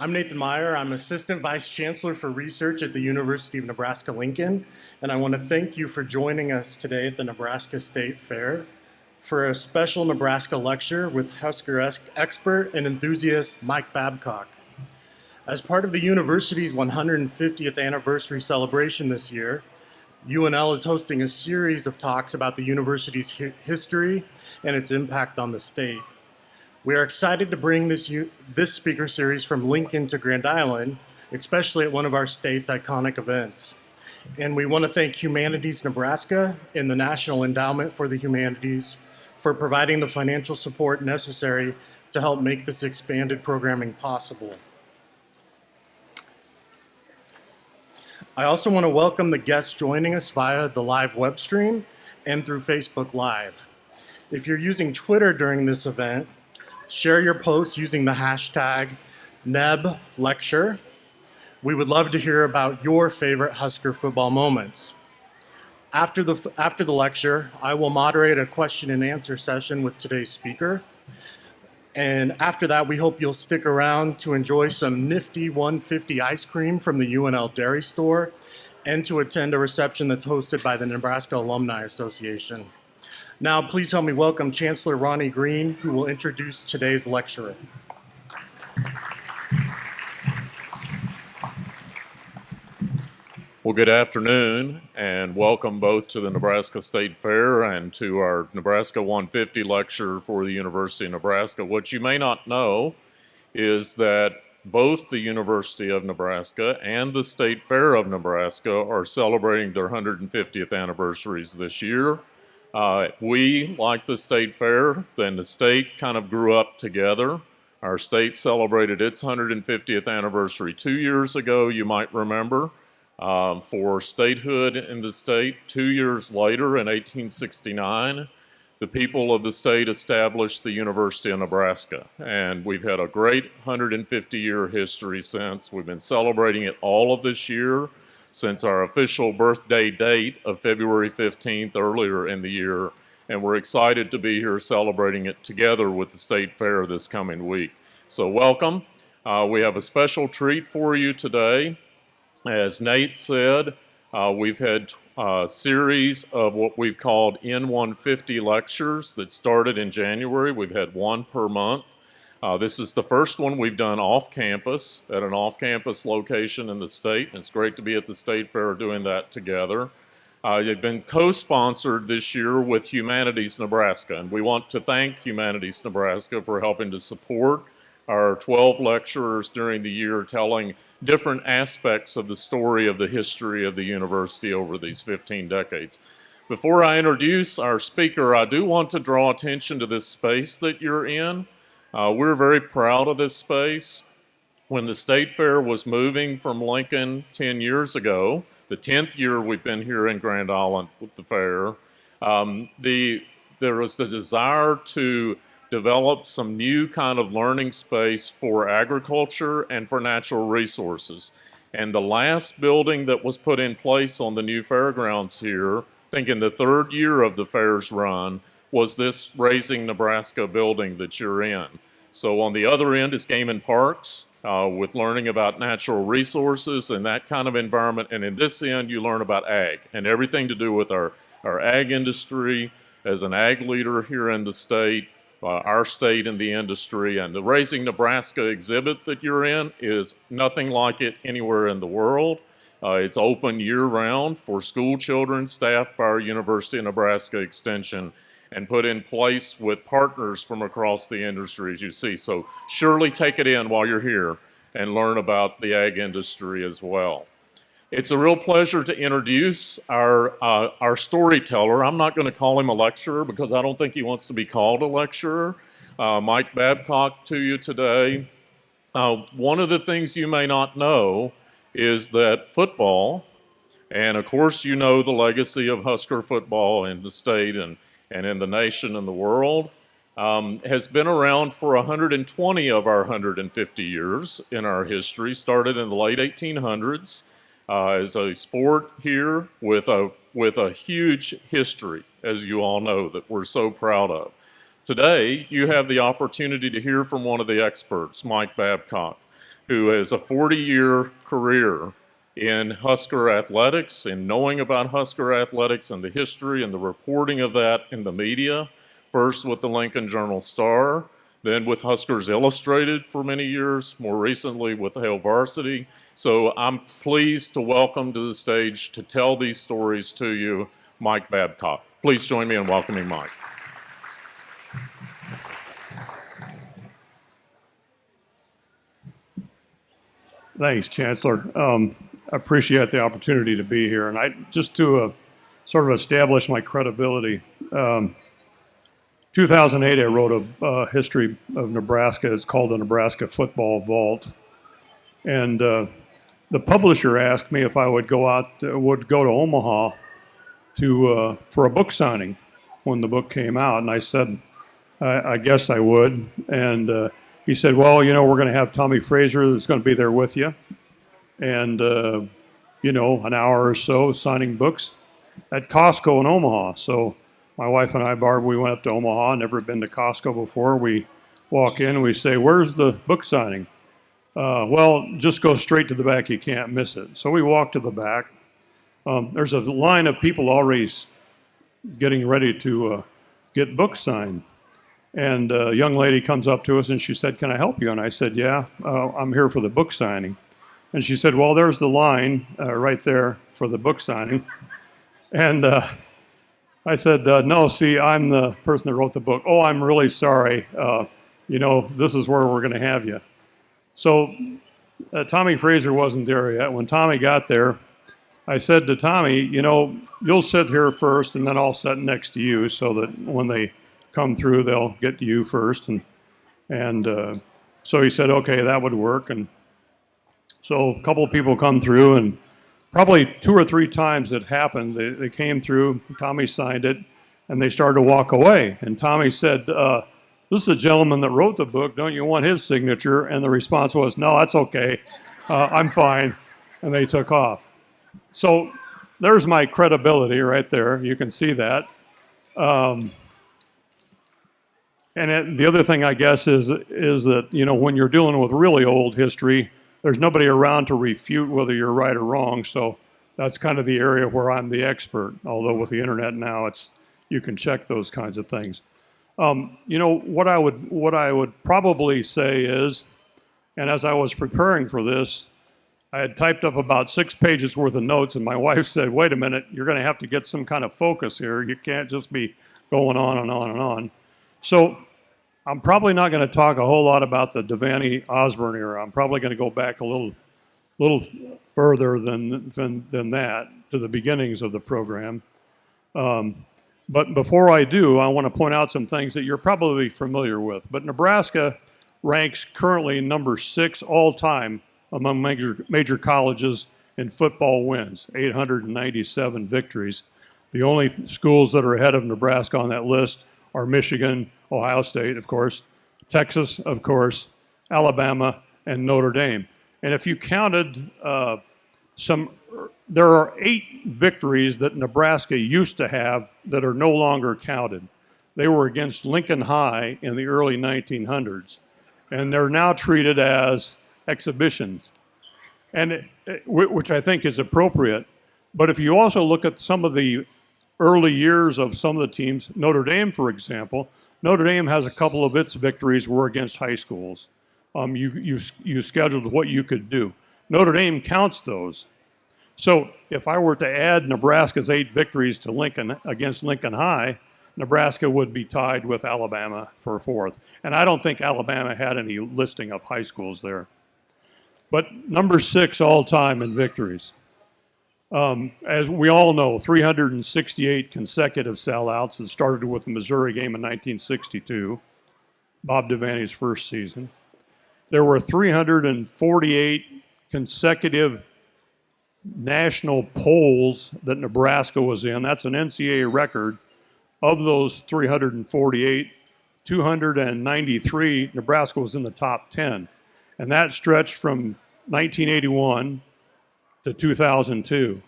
I'm Nathan Meyer. I'm Assistant Vice Chancellor for Research at the University of Nebraska-Lincoln, and I want to thank you for joining us today at the Nebraska State Fair for a special Nebraska lecture with Husker expert and enthusiast Mike Babcock. As part of the university's 150th anniversary celebration this year, UNL is hosting a series of talks about the university's history and its impact on the state. We are excited to bring this, this speaker series from Lincoln to Grand Island, especially at one of our state's iconic events. And we want to thank Humanities Nebraska and the National Endowment for the Humanities for providing the financial support necessary to help make this expanded programming possible. I also want to welcome the guests joining us via the live web stream and through Facebook Live. If you're using Twitter during this event, Share your posts using the hashtag NebLecture. We would love to hear about your favorite Husker football moments. After the, after the lecture, I will moderate a question and answer session with today's speaker. And after that, we hope you'll stick around to enjoy some nifty 150 ice cream from the UNL Dairy Store and to attend a reception that's hosted by the Nebraska Alumni Association. Now, please help me welcome Chancellor Ronnie Green, who will introduce today's lecturer. Well, good afternoon and welcome both to the Nebraska State Fair and to our Nebraska 150 lecture for the University of Nebraska. What you may not know is that both the University of Nebraska and the State Fair of Nebraska are celebrating their 150th anniversaries this year. Uh, we, like the state fair, then the state kind of grew up together. Our state celebrated its 150th anniversary two years ago, you might remember, um, for statehood in the state. Two years later, in 1869, the people of the state established the University of Nebraska. And we've had a great 150-year history since. We've been celebrating it all of this year since our official birthday date of February 15th earlier in the year, and we're excited to be here celebrating it together with the State Fair this coming week. So welcome. Uh, we have a special treat for you today. As Nate said, uh, we've had a series of what we've called N150 lectures that started in January. We've had one per month. Uh, this is the first one we've done off campus at an off campus location in the state. It's great to be at the State Fair doing that together. Uh, they've been co-sponsored this year with Humanities Nebraska, and we want to thank Humanities Nebraska for helping to support our 12 lecturers during the year telling different aspects of the story of the history of the university over these 15 decades. Before I introduce our speaker, I do want to draw attention to this space that you're in. Uh, we're very proud of this space. When the State Fair was moving from Lincoln 10 years ago, the 10th year we've been here in Grand Island with the fair, um, the, there was the desire to develop some new kind of learning space for agriculture and for natural resources. And the last building that was put in place on the new fairgrounds here, I think in the third year of the fair's run, was this Raising Nebraska building that you're in. So on the other end is Game and Parks uh, with learning about natural resources and that kind of environment. And in this end, you learn about ag and everything to do with our, our ag industry as an ag leader here in the state, uh, our state and the industry. And the Raising Nebraska exhibit that you're in is nothing like it anywhere in the world. Uh, it's open year-round for school children staffed by our University of Nebraska Extension and put in place with partners from across the industry, as you see. So surely take it in while you're here and learn about the ag industry as well. It's a real pleasure to introduce our, uh, our storyteller. I'm not going to call him a lecturer because I don't think he wants to be called a lecturer. Uh, Mike Babcock to you today. Uh, one of the things you may not know is that football, and of course you know the legacy of Husker football in the state and and in the nation and the world um, has been around for 120 of our 150 years in our history, started in the late 1800s uh, as a sport here with a, with a huge history, as you all know, that we're so proud of. Today, you have the opportunity to hear from one of the experts, Mike Babcock. who has a 40 year career in Husker athletics and knowing about Husker athletics and the history and the reporting of that in the media. First with the Lincoln Journal Star, then with Huskers Illustrated for many years, more recently with Hail Varsity. So I'm pleased to welcome to the stage to tell these stories to you, Mike Babcock. Please join me in welcoming Mike. Thanks, Chancellor. Um, appreciate the opportunity to be here. And I just to uh, sort of establish my credibility. Um, 2008, I wrote a uh, history of Nebraska. It's called the Nebraska Football Vault. And uh, the publisher asked me if I would go out, would go to Omaha to uh, for a book signing when the book came out, and I said, I, I guess I would. And uh, he said, Well, you know, we're going to have Tommie Frazier that's going to be there with you. And, uh, you know, an hour or so signing books at Costco in Omaha. So my wife and I, Barb, we went up to Omaha, never been to Costco before. We walk in and we say, Where's the book signing? Uh, well, just go straight to the back, you can't miss it. So we walk to the back. Um, there's a line of people already getting ready to uh, get books signed. And a young lady comes up to us and she said, Can I help you? And I said, Yeah, uh, I'm here for the book signing. And she said, Well, there's the line uh, right there for the book signing. And uh, I said, uh, No, see, I'm the person that wrote the book. Oh, I'm really sorry. Uh, you know, this is where we're going to have you. So uh, Tommie Frazier wasn't there yet. When Tommie got there, I said to Tommie, You know, you'll sit here first and then I'll sit next to you so that when they come through, they'll get to you first. And, and uh, so he said, Okay, that would work. And so a couple of people come through, and probably two or three times it happened. They, they came through, Tommie signed it, and they started to walk away. And Tommie said, uh, This is a gentleman that wrote the book. Don't you want his signature? And the response was, No, that's okay. Uh, I'm fine. And they took off. So there's my credibility right there. You can see that. Um, and it, the other thing, I guess, is is that you know when you're dealing with really old history, there's nobody around to refute whether you're right or wrong. So that's kind of the area where I'm the expert. Although with the internet now, it's you can check those kinds of things. Um, you know what I would what I would probably say is, and as I was preparing for this, I had typed up about six pages worth of notes, and my wife said, "Wait a minute, you're going to have to get some kind of focus here. You can't just be going on and on and on." So I'm probably not going to talk a whole lot about the Devaney Osborne era. I'm probably going to go back a little, little further than, than, than that to the beginnings of the program. Um, but before I do, I want to point out some things that you're probably familiar with. But Nebraska ranks currently number six all time among major, major colleges in football wins, 897 victories. The only schools that are ahead of Nebraska on that list are Michigan, Ohio State, of course, Texas, of course, Alabama, and Notre Dame. And if you counted uh, some, there are eight victories that Nebraska used to have that are no longer counted. They were against Lincoln High in the early 1900s, and they're now treated as exhibitions, and it, it- which I think is appropriate. But if you also look at some of the early years of some of the teams, Notre Dame, for example, Notre Dame has a couple of its victories were against high schools. Um, you, you, you scheduled what you could do. Notre Dame counts those. So if I were to add Nebraska's eight victories to Lincoln against Lincoln High, Nebraska would be tied with Alabama for fourth. And I don't think Alabama had any listing of high schools there. But number six all time in victories. Um, as we all know, 368 consecutive sellouts. It started with the Missouri game in 1962, Bob Devaney's first season. There were 348 consecutive national polls that Nebraska was in. That's an NCAA record. Of those 348, 293, Nebraska was in the top 10. And that stretched from 1981 to 2002.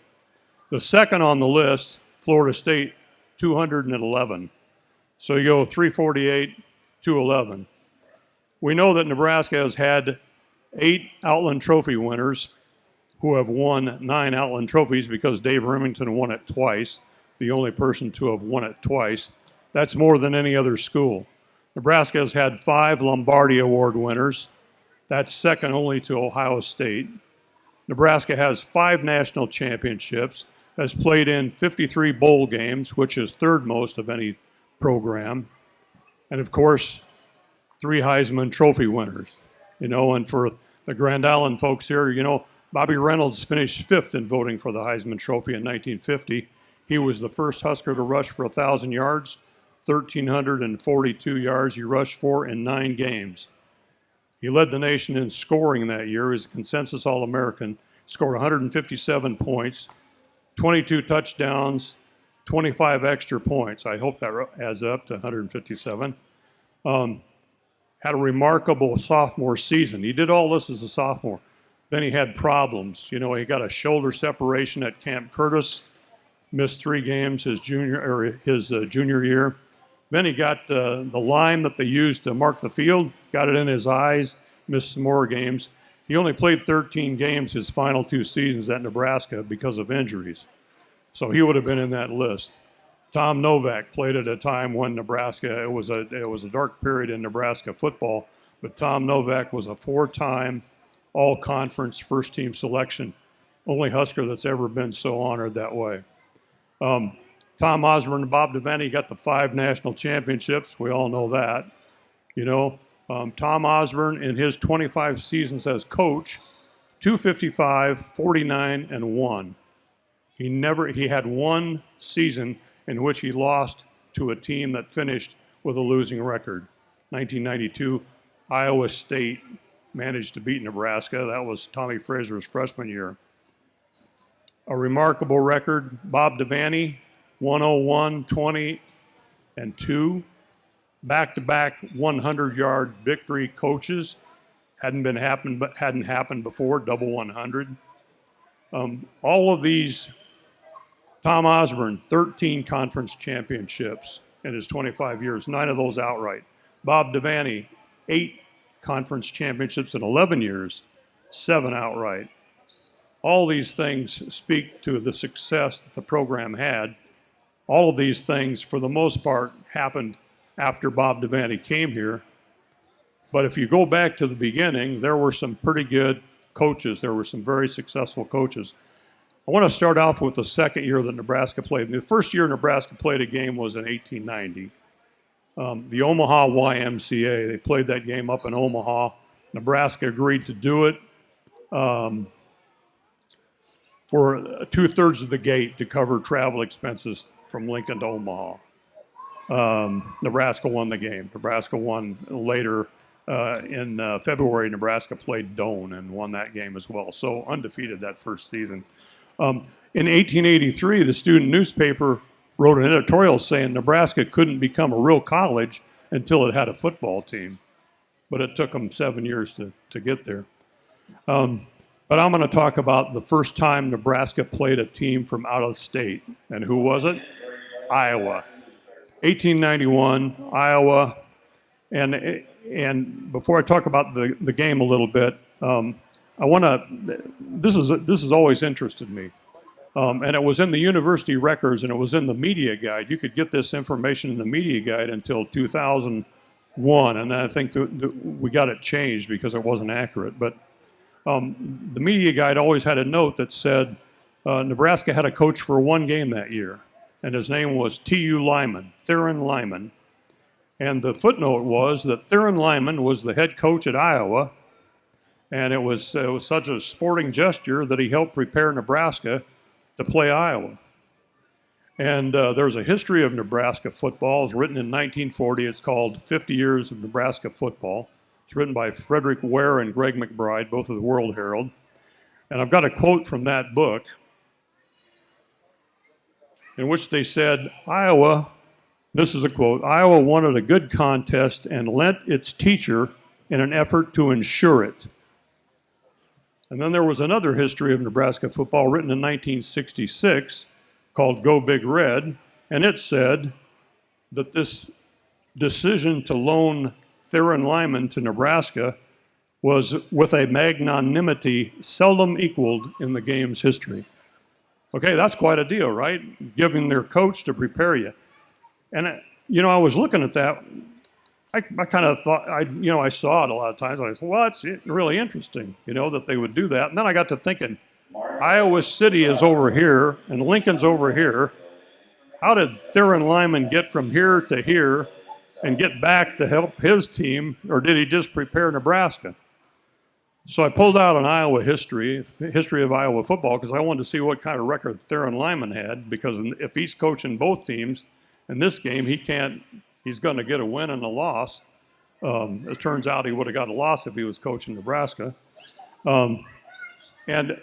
The second on the list, Florida State, 211. So you go 348, 211. We know that Nebraska has had eight Outland Trophy winners who have won nine Outland Trophies because Dave Rimington won it twice, the only person to have won it twice. That's more than any other school. Nebraska has had five Lombardi Award winners. That's second only to Ohio State. Nebraska has five national championships, has played in 53 bowl games, which is third most of any program. And of course, three Heisman Trophy winners. You know, and for the Grand Island folks here, you know, Bobby Reynolds finished fifth in voting for the Heisman Trophy in 1950. He was the first Husker to rush for 1,000 yards, 1,342 yards he rushed for in nine games. He led the nation in scoring that year. He's a consensus All American. Scored 157 points, 22 touchdowns, 25 extra points. I hope that adds up to 157. Um, had a remarkable sophomore season. He did all this as a sophomore. Then he had problems. You know, he got a shoulder separation at Camp Curtis, missed three games his junior or his uh, junior year. Then he got uh, the lime that they used to mark the field, got it in his eyes, missed some more games. He only played 13 games his final two seasons at Nebraska because of injuries. So he would have been in that list. Tom Novak played at a time when Nebraska it was a it was a dark period in Nebraska football, but Tom Novak was a four-time all-conference first-team selection, only Husker that's ever been so honored that way. Um, Tom Osborne and Bob Devaney got the five national championships. We all know that. You know, um, Tom Osborne in his 25 seasons as coach, 255, 49, and 1. He never he had one season in which he lost to a team that finished with a losing record. 1992, Iowa State managed to beat Nebraska. That was Tommie Frazier's freshman year. A remarkable record. Bob Devaney, 101, 20, and 2. Back to back 100 yard victory coaches. Hadn't been happened, but hadn't happened before, double 100. Um, all of these Tom Osborne, 13 conference championships in his 25 years, nine of those outright. Bob Devaney, eight conference championships in 11 years, seven outright. All these things speak to the success that the program had. All of these things, for the most part, happened after Bob Devaney came here. But if you go back to the beginning, there were some pretty good coaches. There were some very successful coaches. I want to start off with the second year that Nebraska played. The first year Nebraska played a game was in 1890. Um, the Omaha YMCA, they played that game up in Omaha. Nebraska agreed to do it um, for two thirds of the gate to cover travel expenses from Lincoln to Omaha. Um, Nebraska won the game. Nebraska won later uh, in uh, February. Nebraska played Doane and won that game as well. So undefeated that first season. Um, in 1883, the student newspaper wrote an editorial saying Nebraska couldn't become a real college until it had a football team. But it took them seven years to, to get there. Um, but I'm going to talk about the first time Nebraska played a team from out of state. And who was it? Iowa. 1891, Iowa. And, and before I talk about the, the game a little bit, um, I want to, this is, this has always interested me. Um, and it was in the university records and it was in the media guide. You could get this information in the media guide until 2001. And I think the, the, we got it changed because it wasn't accurate. But um, the media guide always had a note that said uh, Nebraska had a coach for one game that year. And his name was T.U. Lyman, Theron Lyman. And the footnote was that Theron Lyman was the head coach at Iowa and it was, it was such a sporting gesture that he helped prepare Nebraska to play Iowa. And uh, there's a history of Nebraska football. It's written in 1940. It's called 50 Years of Nebraska Football. It's written by Frederick Ware and Gregg McBride, both of the World Herald. And I've got a quote from that book in which they said, Iowa, this is a quote, Iowa wanted a good contest and lent its teacher in an effort to ensure it. And then there was another history of Nebraska football written in 1966 called Go Big Red, and it said that this decision to loan Theron Lyman to Nebraska was with a magnanimity seldom equaled in the game's history. Okay, that's quite a deal, right? Giving their coach to prepare you. And, uh, you know, I was looking at that. I, I kind of thought, I, you know, I saw it a lot of times. I thought, well, it's really interesting, you know, that they would do that. And then I got to thinking, Iowa City is over here and Lincoln's over here. How did Theron Lyman get from here to here and get back to help his team, or did he just prepare Nebraska? So I pulled out an Iowa history, history of Iowa football, because I wanted to see what kind of record Theron Lyman had. Because if he's coaching both teams in this game, he can't. He's going to get a win and a loss. Um, it turns out he would have got a loss if he was coaching Nebraska. Um, and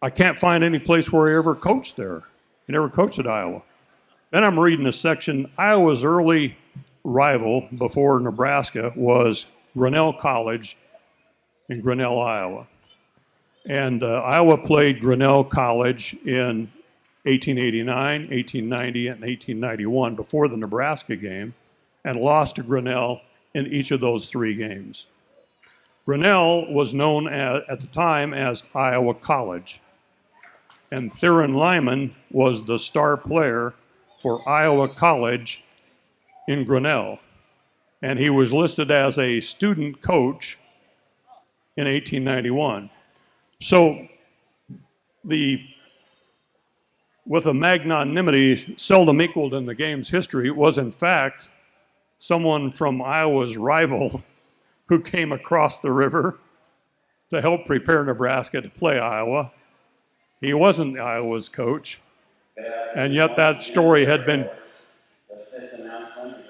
I can't find any place where he ever coached there. He never coached at Iowa. Then I'm reading a section. Iowa's early rival before Nebraska was Grinnell College in Grinnell, Iowa. And uh, Iowa played Grinnell College in 1889, 1890, and 1891 before the Nebraska game and lost to Grinnell in each of those three games. Grinnell was known at the time as Iowa College. And Theron Lyman was the star player for Iowa College in Grinnell. And he was listed as a student coach in 1891. So the with a magnanimity seldom equaled in the game's history was in fact someone from Iowa's rival who came across the river to help prepare Nebraska to play Iowa. He wasn't Iowa's coach, and yet that story had been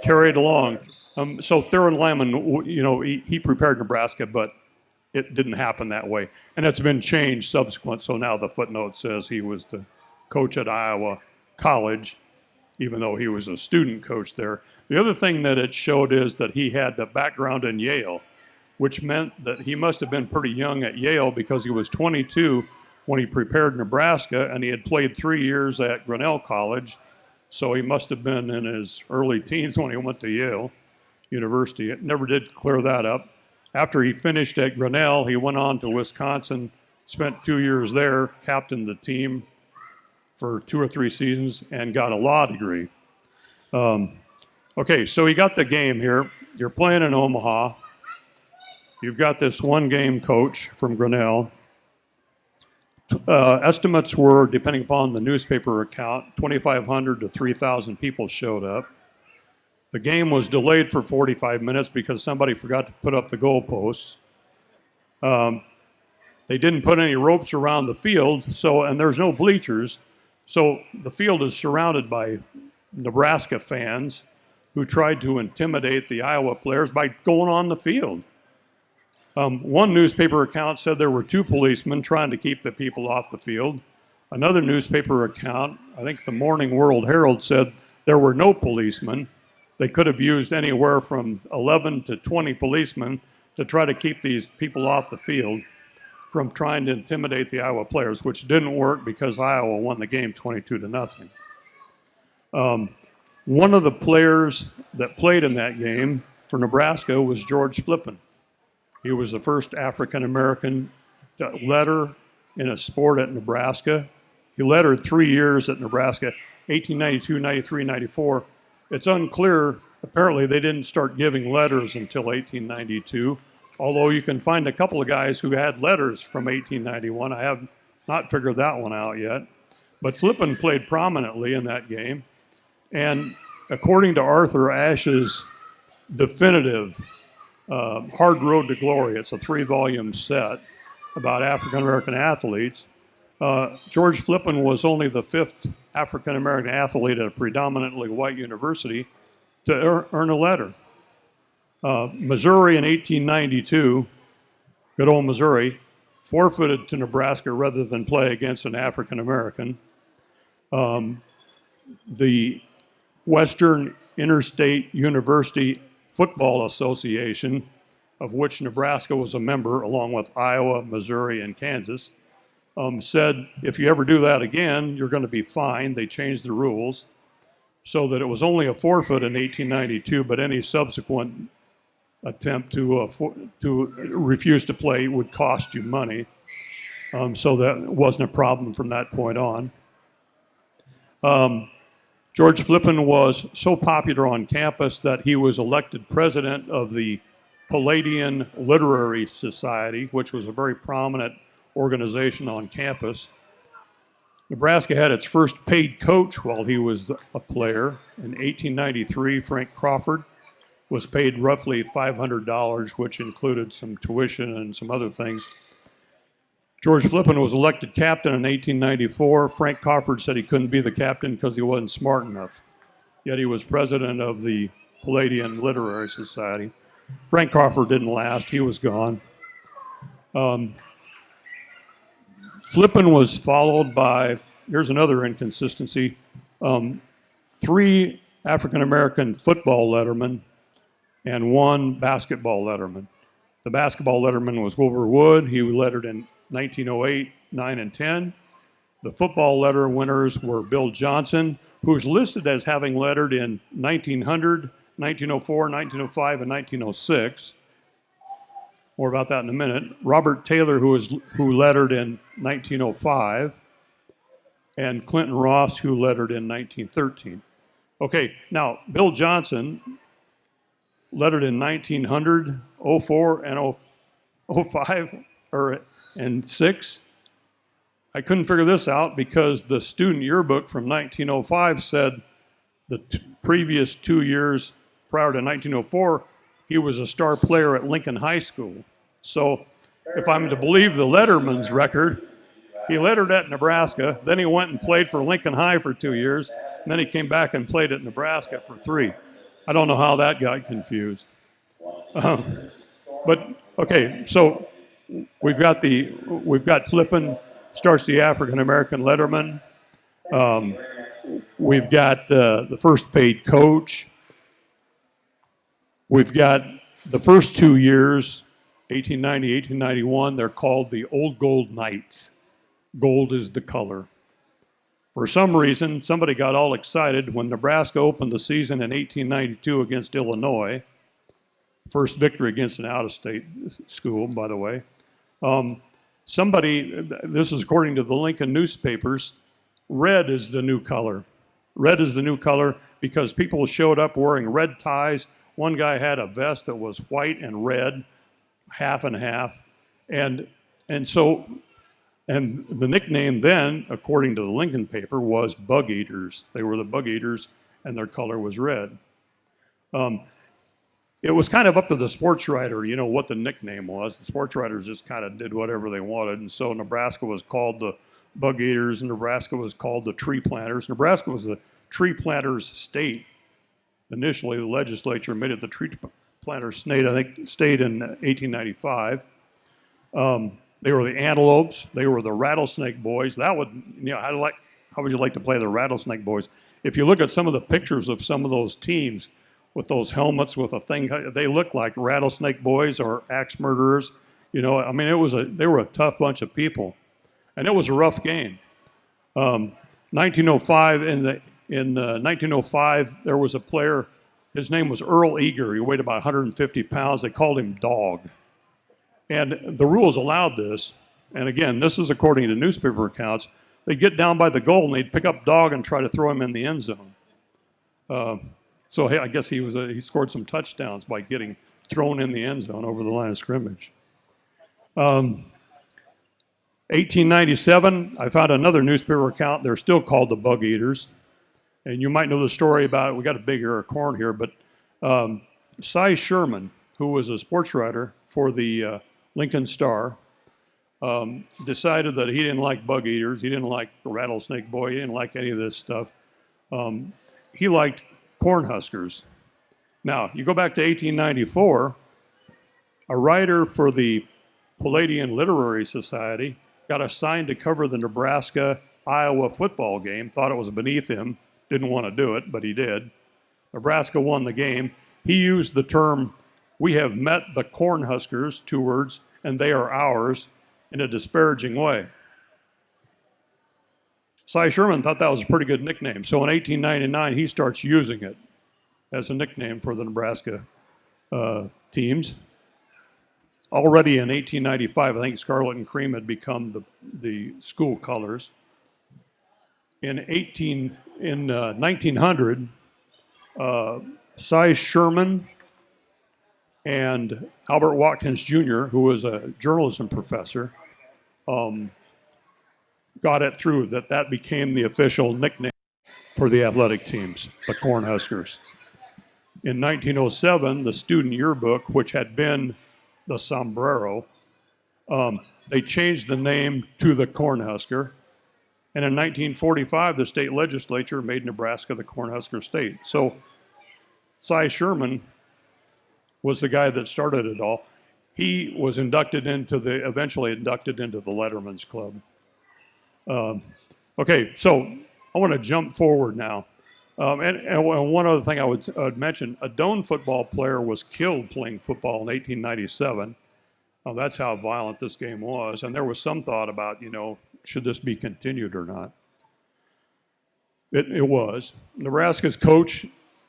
carried along. Um, so Theron Lyman, you know, he, he prepared Nebraska, but it didn't happen that way. And it's been changed subsequent. So now the footnote says he was the coach at Iowa College, even though he was a student coach there. The other thing that it showed is that he had the background in Yale, which meant that he must have been pretty young at Yale because he was 22 when he prepared Nebraska and he had played three years at Grinnell College. So he must have been in his early teens when he went to Yale University. It never did clear that up. After he finished at Grinnell, he went on to Wisconsin, spent two years there, captained the team for two or three seasons, and got a law degree. Um, okay, so he got the game here. You're playing in Omaha. You've got this one game coach from Grinnell. Uh, estimates were, depending upon the newspaper account, 2,500 to 3,000 people showed up. The game was delayed for 45 minutes because somebody forgot to put up the goalposts. Um, they didn't put any ropes around the field, so and there's no bleachers, so the field is surrounded by Nebraska fans who tried to intimidate the Iowa players by going on the field. Um, one newspaper account said there were two policemen trying to keep the people off the field. Another newspaper account, I think the Morning World Herald, said there were no policemen they could have used anywhere from 11 to 20 policemen to try to keep these people off the field from trying to intimidate the Iowa players, which didn't work because Iowa won the game 22 to nothing. Um, one of the players that played in that game for Nebraska was George Flippin. He was the first African American letter in a sport at Nebraska. He lettered three years at Nebraska, 1892, 93, 94 it's unclear. Apparently, they didn't start giving letters until 1892, although you can find a couple of guys who had letters from 1891. I have not figured that one out yet. But Flippin played prominently in that game. And according to Arthur Ashe's definitive uh, Hard Road to Glory, it's a three volume set about African American athletes. Uh, George Flippin was only the fifth African American athlete at a predominantly white university to earn a letter. Uh, Missouri in 1892, good old Missouri, forfeited to Nebraska rather than play against an African American. Um, the Western Interstate University Football Association, of which Nebraska was a member, along with Iowa, Missouri, and Kansas, um, said if you ever do that again, you're going to be fined. They changed the rules so that it was only a forfeit in 1892, but any subsequent attempt to uh, for, to refuse to play would cost you money. Um, so that wasn't a problem from that point on. Um, George Flippin was so popular on campus that he was elected president of the Palladian Literary Society, which was a very prominent organization on campus. Nebraska had its first paid coach while he was a player. In 1893, Frank Crawford was paid roughly $500, which included some tuition and some other things. George Flippin was elected captain in 1894. Frank Crawford said he couldn't be the captain because he wasn't smart enough. Yet he was president of the Palladian Literary Society. Frank Crawford didn't last, he was gone. Um, Flippin was followed by, here's another inconsistency, um, three African American football lettermen and one basketball letterman. The basketball letterman was Wilbur Wood. He lettered in 1908, 9, and 10. The football letter winners were Bill Johnson, who's listed as having lettered in 1900, 1904, 1905, and 1906. More about that in a minute. Robert Taylor, who was who lettered in 1905, and Clinton Ross, who lettered in 1913. Okay, now Bill Johnson lettered in 1900, 04, and 05, or and six. I couldn't figure this out because the student yearbook from 1905 said the previous two years prior to 1904, he was a star player at Lincoln High School. So, if I'm to believe the Letterman's record, he lettered at Nebraska, then he went and played for Lincoln High for two years, and then he came back and played at Nebraska for three. I don't know how that got confused. Um, but okay, so we've got the we've got Flippin starts the African American Letterman. Um, we've got uh, the first paid coach. We've got the first two years, 1890, 1891. They're called the Old Gold Knights. Gold is the color. For some reason, somebody got all excited when Nebraska opened the season in 1892 against Illinois. First victory against an out of state school, by the way. Um, somebody, this is according to the Lincoln newspapers, red is the new color. Red is the new color because people showed up wearing red ties. One guy had a vest that was white and red, half and half. And, and so, and the nickname then, according to the Lincoln paper, was bug eaters. They were the bug eaters, and their color was red. Um, it was kind of up to the sports writer, you know, what the nickname was. The sports writers just kind of did whatever they wanted. And so Nebraska was called the Bug Eaters, and Nebraska was called the Tree Planters. Nebraska was the Tree Planters state. Initially, the legislature made it the Tree Planters state, I think, state in 1895. Um, they were the Antelopes. They were the Rattlesnake Boys. That would, you know, how, like, how would you like to play the Rattlesnake Boys? If you look at some of the pictures of some of those teams, with those helmets with a thing. They look like rattlesnake boys or axe murderers. You know, I mean, it was a they were a tough bunch of people, and it was a rough game. Um, 1905 in the in uh, 1905 there was a player. His name was Earl Eager. He weighed about 150 pounds. They called him Dog, and the rules allowed this. And again, this is according to newspaper accounts. They'd get down by the goal and they'd pick up Dog and try to throw him in the end zone. Uh, so hey, I guess he was a, he scored some touchdowns by getting thrown in the end zone over the line of scrimmage. Um, 1897, I found another newspaper account. They're still called the Bug Eaters, and you might know the story about it. We got a big ear of corn here, but um, Cy Sherman, who was a sports writer for the uh, Lincoln Star, um, decided that he didn't like bug eaters. He didn't like the rattlesnake boy. He didn't like any of this stuff. Um, he liked Cornhuskers. Now, you go back to 1894, a writer for the Palladian Literary Society got assigned to cover the Nebraska Iowa football game, thought it was beneath him, didn't want to do it, but he did. Nebraska won the game. He used the term, we have met the Cornhuskers, two words, and they are ours, in a disparaging way. Cy Sherman thought that was a pretty good nickname. So in 1899, he starts using it as a nickname for the Nebraska uh, teams. Already in 1895, I think scarlet and cream had become the, the school colors. In 18 in uh, 1900, uh, Cy Sherman and Albert Watkins Jr., who was a journalism professor, um, got it through that that became the official nickname for the athletic teams, the Cornhuskers. In 1907, the student yearbook, which had been the sombrero, um, they changed the name to the Cornhusker. And in 1945, the state legislature made Nebraska the Cornhusker state. So Cy Sherman was the guy that started it all. He was inducted into the, eventually inducted into the Letterman's Club. Um, okay, so I want to jump forward now. Um, and, and one other thing I would, would mention, a Doane football player was killed playing football in 1897. Well, that's how violent this game was. And there was some thought about, you know, should this be continued or not? It, it was. Nebraska's coach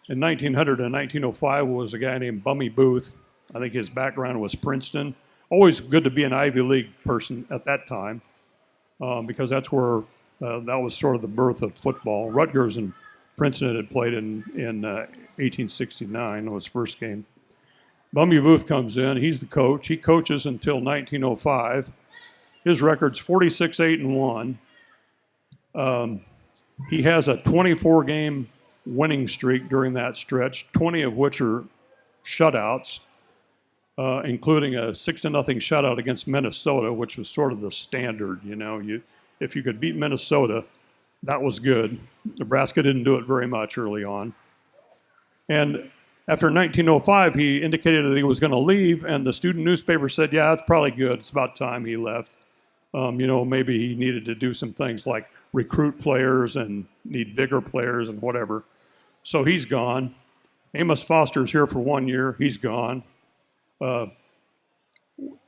in 1900 and 1905 was a guy named Bummy Booth. I think his background was Princeton. Always good to be an Ivy League person at that time um, because that's where uh, that was sort of the birth of football. Rutgers and Princeton had played in, in uh, 1869, was first game. Bummy Booth comes in. He's the coach. He coaches until 1905. His record's 46 8 and 1. Um, he has a 24 game winning streak during that stretch, 20 of which are shutouts, uh, including a six to nothing shutout against Minnesota, which was sort of the standard. You know, you if you could beat Minnesota, that was good. Nebraska didn't do it very much early on, and after 1905, he indicated that he was going to leave, and the student newspaper said, "Yeah, it's probably good. It's about time he left." Um, you know, maybe he needed to do some things like recruit players and need bigger players and whatever. So he's gone. Amos Foster's here for one year. He's gone. Uh,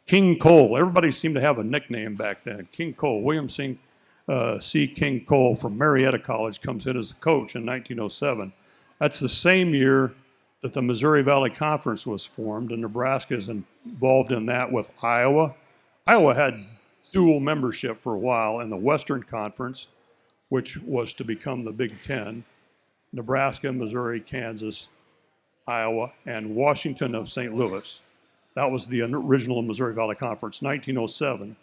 King Cole. Everybody seemed to have a nickname back then. King Cole. William C. Uh, C. King Cole from Marietta College comes in as a coach in 1907. That's the same year that the Missouri Valley Conference was formed, and Nebraska is involved in that with Iowa. Iowa had dual membership for a while in the Western Conference, which was to become the Big Ten. Nebraska, Missouri, Kansas, Iowa, and Washington of St. Louis. That was the original Missouri Valley Conference, 1907.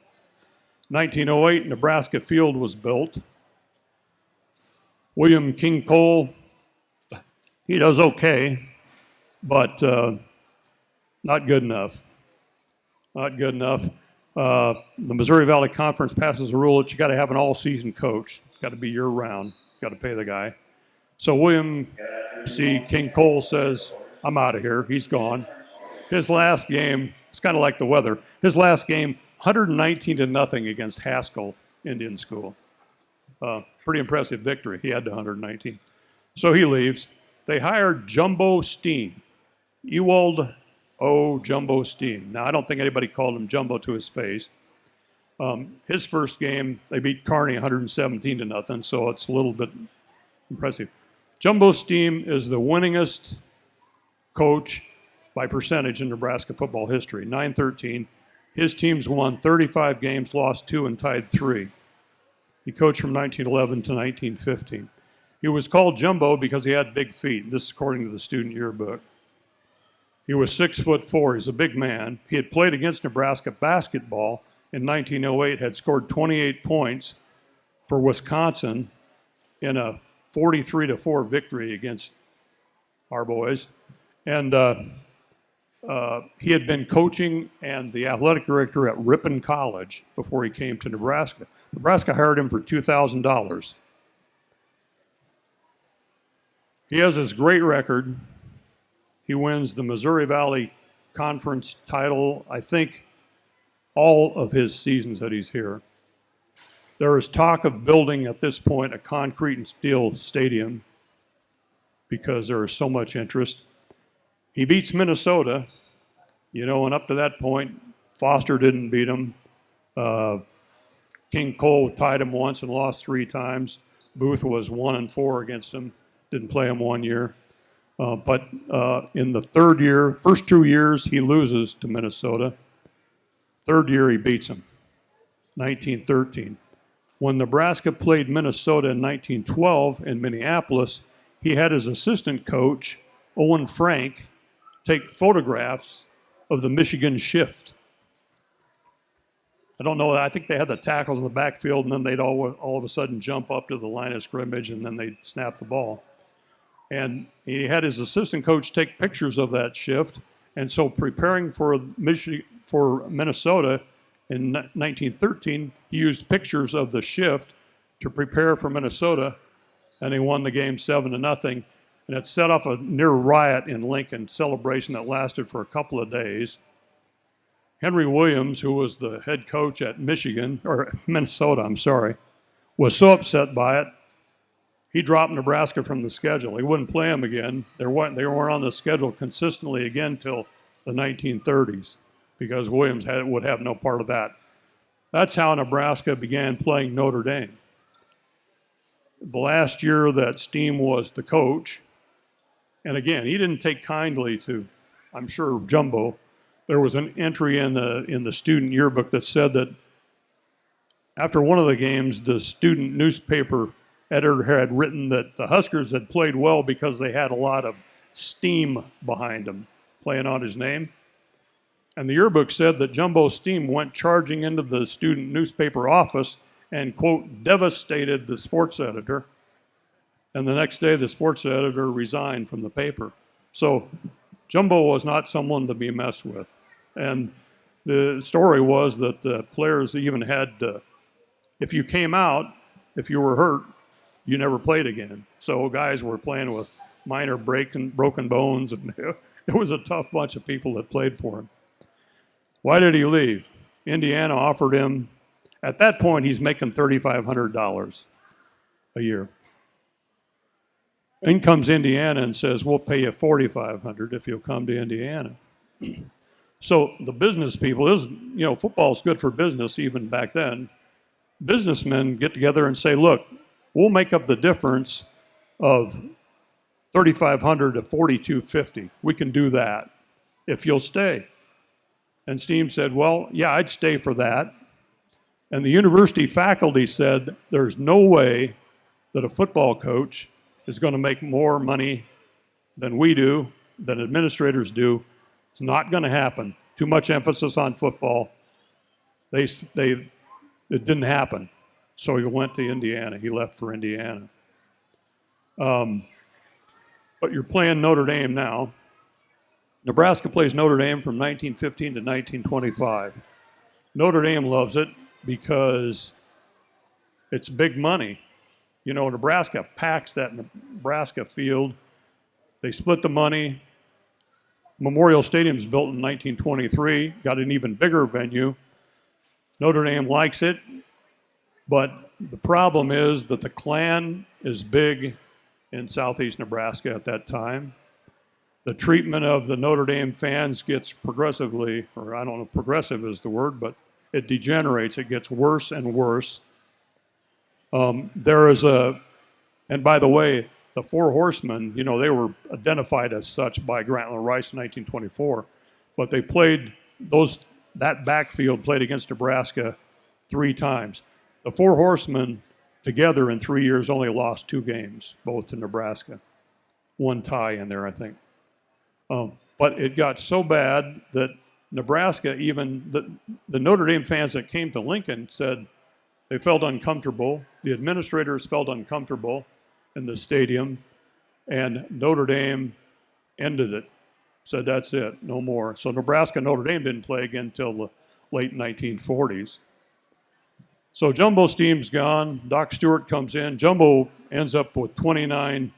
1908, Nebraska Field was built. William King Cole, he does okay, but uh, not good enough. Not good enough. Uh, the Missouri Valley Conference passes a rule that you got to have an all-season coach. Got to be year-round. Got to pay the guy. So William C. King Cole says, "I'm out of here. He's gone." His last game, it's kind of like the weather. His last game, 119 to nothing against Haskell Indian School. Uh, pretty impressive victory. He had the 119. So he leaves. They hired Jumbo Stiehm. Ewald O. Jumbo Stiehm. Now, I don't think anybody called him Jumbo to his face. Um, his first game, they beat Kearney 117 to nothing, so it's a little bit impressive. Jumbo Stiehm is the winningest coach by percentage in Nebraska football history, 913. His teams won 35 games, lost two, and tied three. He coached from 1911 to 1915. He was called Jumbo because he had big feet. This is according to the student yearbook. He was six foot four. He's a big man. He had played against Nebraska basketball in 1908, had scored 28 points for Wisconsin in a 43 to 4 victory against our boys. And uh, uh, he had been coaching and the athletic director at Ripon College before he came to Nebraska. Nebraska hired him for $2,000. He has this great record he wins the Missouri Valley Conference title, I think, all of his seasons that he's here. There is talk of building at this point a concrete and steel stadium because there is so much interest. He beats Minnesota, you know, and up to that point, Foster didn't beat him. Uh, King Cole tied him once and lost three times. Booth was one and four against him, didn't play him one year. Uh, but uh, in the third year, first two years, he loses to Minnesota. Third year, he beats them, 1913. When Nebraska played Minnesota in 1912 in Minneapolis, he had his assistant coach, Owen Frank, take photographs of the Michigan shift. I don't know. I think they had the tackles in the backfield, and then they'd all, all of a sudden jump up to the line of scrimmage, and then they'd snap the ball. And he had his assistant coach take pictures of that shift. And so, preparing for Michi- for Minnesota in 1913, he used pictures of the shift to prepare for Minnesota, and he won the game seven to nothing. And it set off a near riot in Lincoln celebration that lasted for a couple of days. Henry Williams, who was the head coach at Michigan or Minnesota, I'm sorry, was so upset by it, he dropped Nebraska from the schedule. He wouldn't play them again. They weren't, they weren't on the schedule consistently again till the 1930s because Williams had, would have no part of that. That's how Nebraska began playing Notre Dame. The last year that Stiehm was the coach, and again, he didn't take kindly to, I'm sure, Jumbo. There was an entry in the in the student yearbook that said that after one of the games, the student newspaper editor had written that the Huskers had played well because they had a lot of steam behind them, playing on his name. And the yearbook said that Jumbo Stiehm went charging into the student newspaper office and, quote, devastated the sports editor. And the next day, the sports editor resigned from the paper. So Jumbo was not someone to be messed with. And the story was that the players even had, uh, if you came out, if you were hurt, you never played again. So guys were playing with minor breaking, broken bones, and it was a tough bunch of people that played for him. Why did he leave? Indiana offered him, at that point, he's making $3,500 a year. In comes Indiana and says, We'll pay you 4500 if you'll come to Indiana. so the business people, is you know, football's good for business even back then. Businessmen get together and say, Look, we'll make up the difference of 3500 to 4250 we can do that if you'll stay. And Stiehm said well yeah i'd stay for that. And the university faculty said there's no way that a football coach is going to make more money than we do than administrators do. It's not going to happen. Too much emphasis on football. They, they it didn't happen so he went to Indiana. He left for Indiana. Um, but you're playing Notre Dame now. Nebraska plays Notre Dame from 1915 to 1925. Notre Dame loves it because it's big money. You know, Nebraska packs that Nebraska field. They split the money. Memorial Stadium's built in 1923, got an even bigger venue. Notre Dame likes it. But the problem is that the Klan is big in southeast Nebraska at that time. The treatment of the Notre Dame fans gets progressively, or I don't know, progressive is the word, but it degenerates. It gets worse and worse. Um, there is a, and by the way, the Four Horsemen, you know, they were identified as such by Grantland Rice in 1924, but they played those, that backfield played against Nebraska three times. The Four Horsemen together in three years only lost two games, both to Nebraska. One tie in there, I think. Um, but it got so bad that Nebraska, even the, the Notre Dame fans that came to Lincoln said they felt uncomfortable. The administrators felt uncomfortable in the stadium, and Notre Dame ended it. Said that's it, no more. So Nebraska Notre Dame didn't play again until the late 1940s. So Jumbo Stiehm's gone. Doc Stewart comes in. Jumbo ends up with 29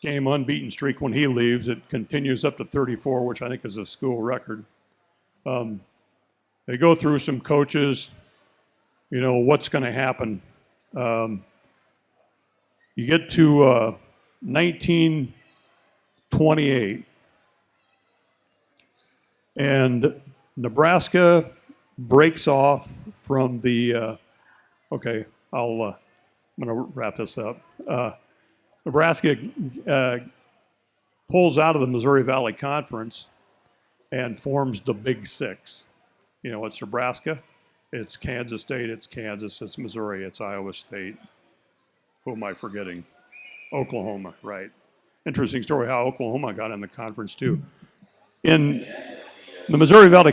game unbeaten streak when he leaves. It continues up to 34, which I think is a school record. Um, they go through some coaches. You know what's going to happen. Um, you get to uh, 1928, and Nebraska breaks off from the. Uh, okay, I'll. Uh, I'm going to wrap this up. Uh, Nebraska uh, pulls out of the Missouri Valley Conference and forms the Big Six. You know, it's Nebraska, it's Kansas State, it's Kansas, it's Missouri, it's Iowa State. Who am I forgetting? Oklahoma, right. Interesting story how Oklahoma got in the conference, too. In the Missouri Valley,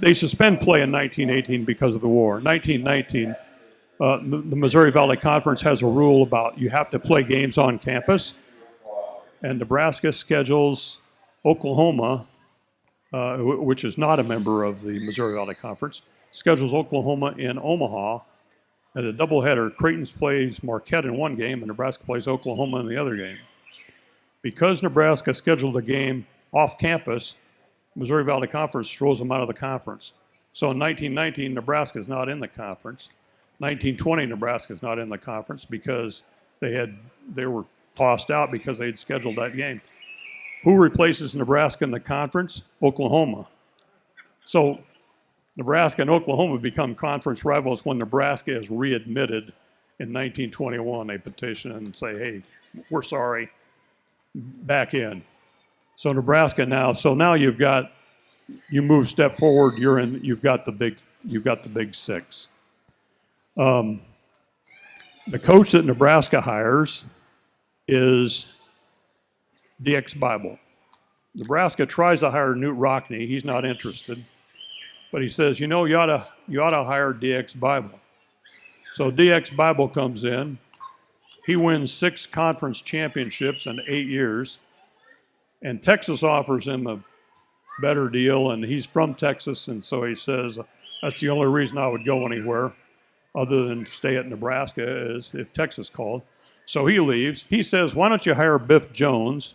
they suspend play in 1918 because of the war. 1919, uh, the, the Missouri Valley Conference has a rule about you have to play games on campus, and Nebraska schedules Oklahoma, uh, which is not a member of the Missouri Valley Conference, schedules Oklahoma in Omaha at a doubleheader. Creighton plays Marquette in one game, and Nebraska plays Oklahoma in the other game. Because Nebraska scheduled a game off campus, Missouri Valley Conference throws them out of the conference. So in 1919, Nebraska is not in the conference. 1920, Nebraska is not in the conference because they had they were tossed out because they had scheduled that game. Who replaces Nebraska in the conference? Oklahoma. So Nebraska and Oklahoma become conference rivals when Nebraska is readmitted in 1921. They petition and say, "Hey, we're sorry, back in." So Nebraska now, so now you've got, you move step forward, you're in, you've got the big, you've got the big six. Um, the coach that Nebraska hires is DX Bible. Nebraska tries to hire Knute Rockne. He's not interested, but he says, you know, you ought to, you ought to hire DX Bible. So DX Bible comes in. He wins six conference championships in eight years and Texas offers him a better deal, and he's from Texas, and so he says that's the only reason I would go anywhere other than stay at Nebraska is if Texas called. So he leaves. He says, "Why don't you hire Biff Jones?"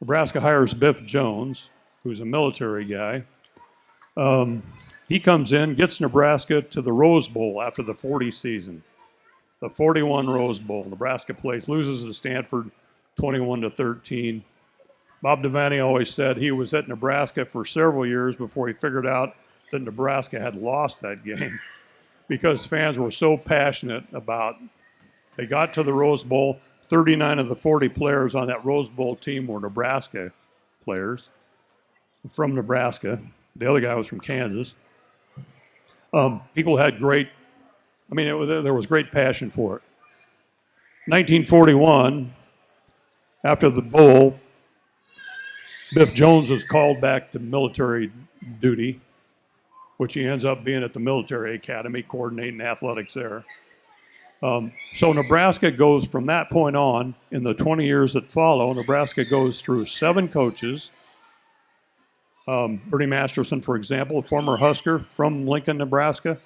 Nebraska hires Biff Jones, who's a military guy. Um, he comes in, gets Nebraska to the Rose Bowl after the 40 season, the 41 Rose Bowl. Nebraska plays, loses to Stanford, 21 to 13. Bob Devaney always said he was at Nebraska for several years before he figured out that Nebraska had lost that game because fans were so passionate about. They got to the Rose Bowl. 39 of the 40 players on that Rose Bowl team were Nebraska players from Nebraska. The other guy was from Kansas. Um, people had great, I mean, there was great passion for it. 1941, after the bowl, Biff Jones was called back to military duty, which he ends up being at the military academy, coordinating athletics there. Um, so Nebraska goes from that point on, in the 20 years that follow, Nebraska goes through seven coaches. Um, Bernie Masterson, for example, former Husker from Lincoln, Nebraska,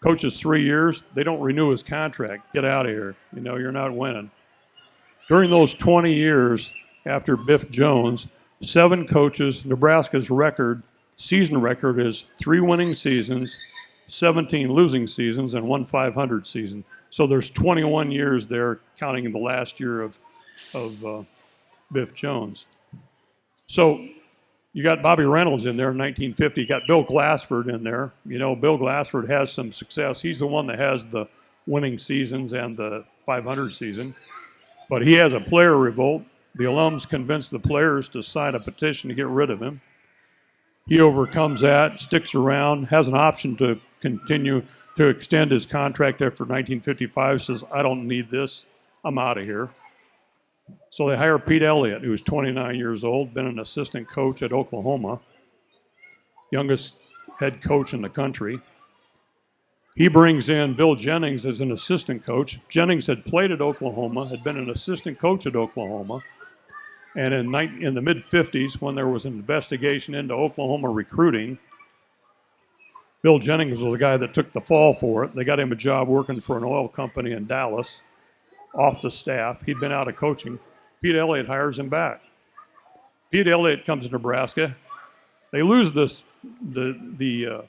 coaches three years. They don't renew his contract. Get out of here. You know, you're not winning. During those 20 years after Biff Jones, seven coaches. Nebraska's record, season record, is three winning seasons, 17 losing seasons, and one 500 season. So there's 21 years there, counting in the last year of, of uh, Biff Jones. So you got Bobby Reynolds in there in 1950. You got Bill Glassford in there. You know, Bill Glassford has some success. He's the one that has the winning seasons and the 500 season. But he has a player revolt. The alums convince the players to sign a petition to get rid of him. He overcomes that, sticks around, has an option to continue to extend his contract after 1955, says, I don't need this, I'm out of here. So they hire Pete Elliott, who's 29 years old, been an assistant coach at Oklahoma, youngest head coach in the country. He brings in Bill Jennings as an assistant coach. Jennings had played at Oklahoma, had been an assistant coach at Oklahoma. And in, in the mid 50s, when there was an investigation into Oklahoma recruiting, Bill Jennings was the guy that took the fall for it. They got him a job working for an oil company in Dallas, off the staff. He'd been out of coaching. Pete Elliott hires him back. Pete Elliott comes to Nebraska. They lose this. The the uh,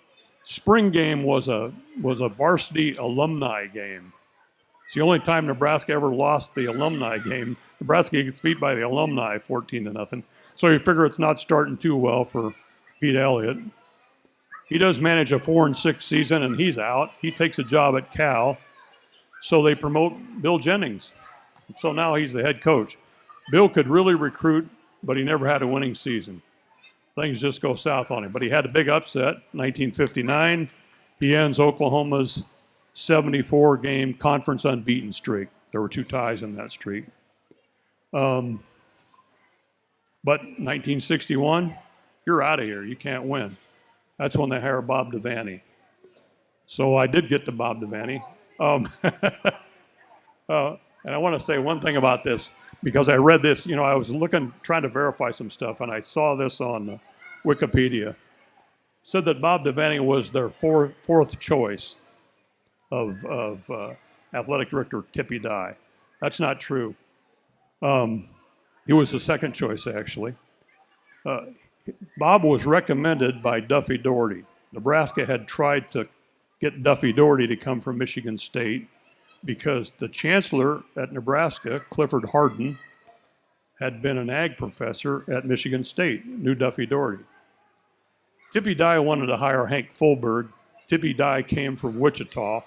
spring game was a was a varsity alumni game. It's the only time Nebraska ever lost the alumni game. Nebraska gets beat by the alumni 14 to nothing. So you figure it's not starting too well for Pete Elliott. He does manage a four and six season, and he's out. He takes a job at Cal. So they promote Bill Jennings. So now he's the head coach. Bill could really recruit but he never had a winning season. Things just go south on him. But he had a big upset, 1959. He ends Oklahoma's 74 game conference unbeaten streak. There were two ties in that streak. Um, but 1961, you're out of here. You can't win. That's when they hire Bob Devaney. So I did get to Bob Devaney. Um, uh, and I want to say one thing about this because I read this. You know, I was looking, trying to verify some stuff, and I saw this on uh, Wikipedia. Said that Bob Devaney was their four, fourth choice of, of uh, athletic director Tippy Dye. That's not true. Um, he was the second choice, actually. Uh, Bob was recommended by Duffy Daugherty. Nebraska had tried to get Duffy Daugherty to come from Michigan State because the chancellor at Nebraska, Clifford Hardin, had been an ag professor at Michigan State, knew Duffy Daugherty. Tippy Dye wanted to hire Hank Foldberg. Tippy Dye came from Wichita.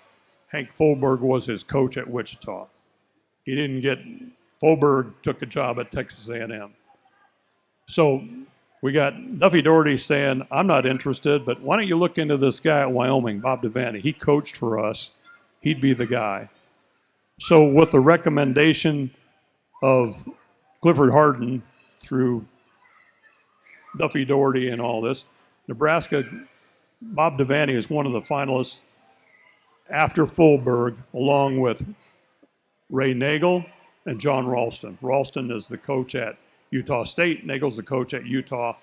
Hank Foldberg was his coach at Wichita. He didn't get Foldberg took a job at Texas A&M. So we got Duffy Daugherty saying, "I'm not interested, but why don't you look into this guy at Wyoming, Bob Devaney? He coached for us. He'd be the guy." So with the recommendation of Clifford Hardin through Duffy Daugherty and all this, Nebraska, Bob Devaney is one of the finalists after Foldberg, along with Ray Nagel and John Ralston. Ralston is the coach at Utah State. Nagel's the coach at Utah.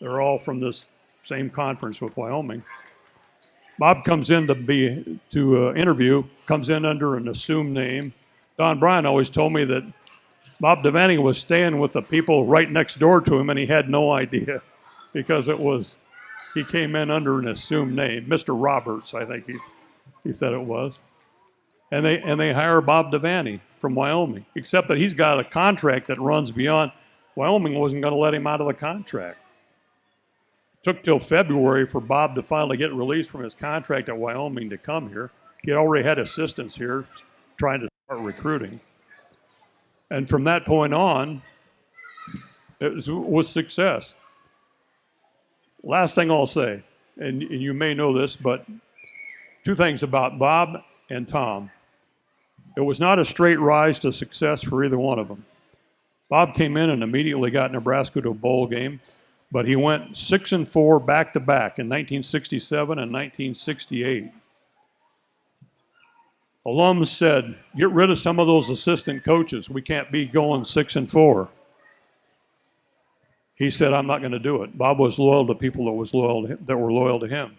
They're all from this same conference with Wyoming. Bob comes in to be to uh, interview, comes in under an assumed name. Don Bryant always told me that Bob Devaney was staying with the people right next door to him, and he had no idea because it was he came in under an assumed name, Mr. Roberts, I think he's, he said it was. And they and they hire Bob Devaney from Wyoming, except that he's got a contract that runs beyond. Wyoming wasn't going to let him out of the contract. It Took till February for Bob to finally get released from his contract at Wyoming to come here. He already had assistants here trying to start recruiting. And from that point on, it was, was success. Last thing I'll say, and, and you may know this, but two things about Bob and Tom. It was not a straight rise to success for either one of them. Bob came in and immediately got Nebraska to a bowl game, but he went six and four back to back in 1967 and 1968. Alums said, "Get rid of some of those assistant coaches. We can't be going six and four." He said, "I'm not going to do it." Bob was loyal to people that was loyal that were loyal to him.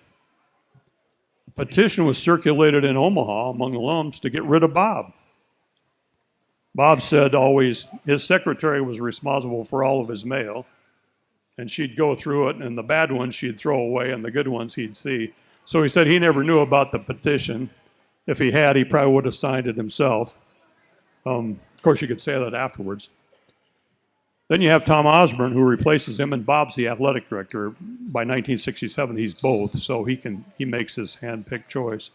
Petition was circulated in Omaha among the alums to get rid of Bob. Bob said always his secretary was responsible for all of his mail, and she'd go through it, and the bad ones she'd throw away, and the good ones he'd see. So he said he never knew about the petition. If he had, he probably would have signed it himself. Um, of course, you could say that afterwards. Then you have Tom Osborne, who replaces him, and Bob's the athletic director. By 1967, he's both, so he can he makes his hand-picked choice.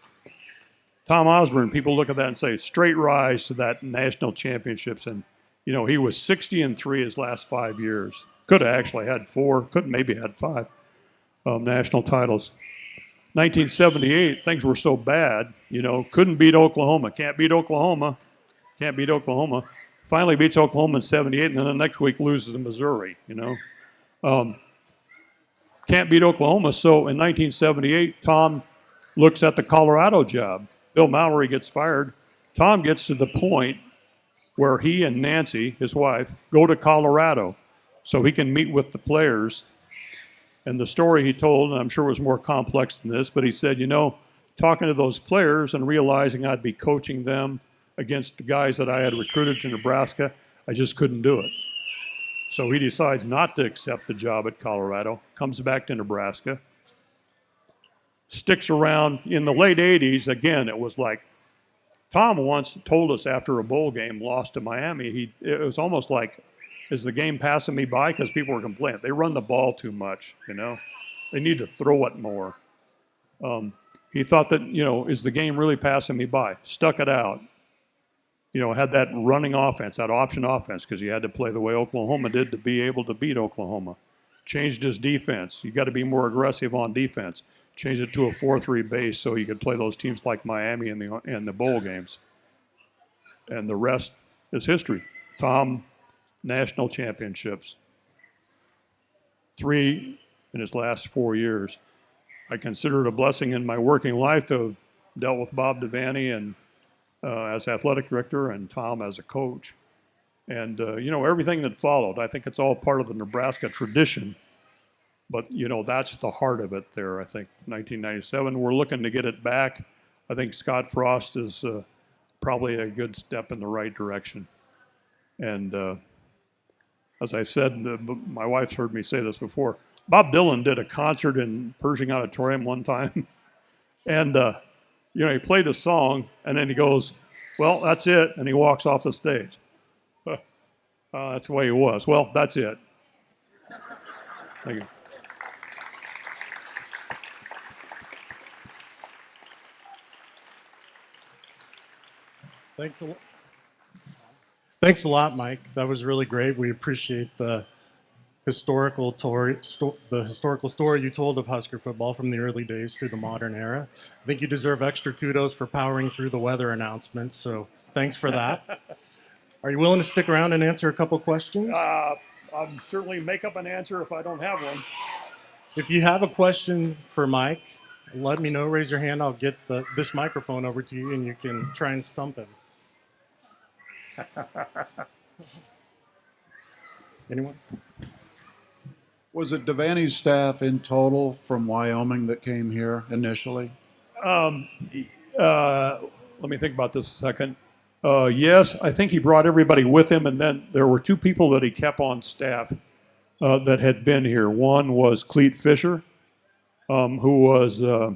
Tom Osborne, people look at that and say straight rise to that national championships, and you know he was 60 and three his last five years. Could have actually had four, could maybe had five um, national titles. 1978, things were so bad, you know, couldn't beat Oklahoma, can't beat Oklahoma, can't beat Oklahoma finally beats Oklahoma in 78, and then the next week loses to Missouri, you know. Um, can't beat Oklahoma. So in 1978, Tom looks at the Colorado job. Bill Mallory gets fired. Tom gets to the point where he and Nancy, his wife, go to Colorado so he can meet with the players. And the story he told, and I'm sure was more complex than this, but he said, you know, talking to those players and realizing I'd be coaching them against the guys that I had recruited to Nebraska. I just couldn't do it. So he decides not to accept the job at Colorado, comes back to Nebraska, sticks around. In the late 80s, again, it was like Tom once told us after a bowl game lost to Miami, he, it was almost like, is the game passing me by? Because people were complaining. They run the ball too much, you know? They need to throw it more. Um, he thought that, you know, is the game really passing me by? Stuck it out you know, had that running offense, that option offense, because you had to play the way Oklahoma did to be able to beat Oklahoma. Changed his defense. You got to be more aggressive on defense. Changed it to a 4 3 base so you could play those teams like Miami in the, in the bowl games. And the rest is history. Tom, national championships. Three in his last four years. I consider it a blessing in my working life to have dealt with Bob Devaney and as athletic director and Tom as a coach. And, uh, you know, everything that followed, I think it's all part of the Nebraska tradition. But, you know, that's the heart of it there, I think, 1997. We're looking to get it back. I think Scott Frost is uh, probably a good step in the right direction. And uh, as I said, uh, my wife's heard me say this before. Bob Dylan did a concert in Pershing Auditorium one time. and, uh, you know, he played a song and then he goes, Well, that's it. And he walks off the stage. Uh, that's the way he was. Well, that's it. Thank you. Thanks a lot. Thanks a lot, Mike. That was really great. We appreciate the historical story, sto- the historical story you told of Husker football from the early days to the modern era. I think you deserve extra kudos for powering through the weather announcements. So thanks for that. Are you willing to stick around and answer a couple questions? Uh, I'll certainly make up an answer if I don't have one. If you have a question for Mike, let me know. Raise your hand. I'll get the, this microphone over to you, and you can try and stump him. Anyone? Was it Devaney's staff in total from Wyoming that came here initially? Um, uh, let me think about this a second. Uh, yes, I think he brought everybody with him, and then there were two people that he kept on staff uh, that had been here. One was Clete Fischer, um, who was uh,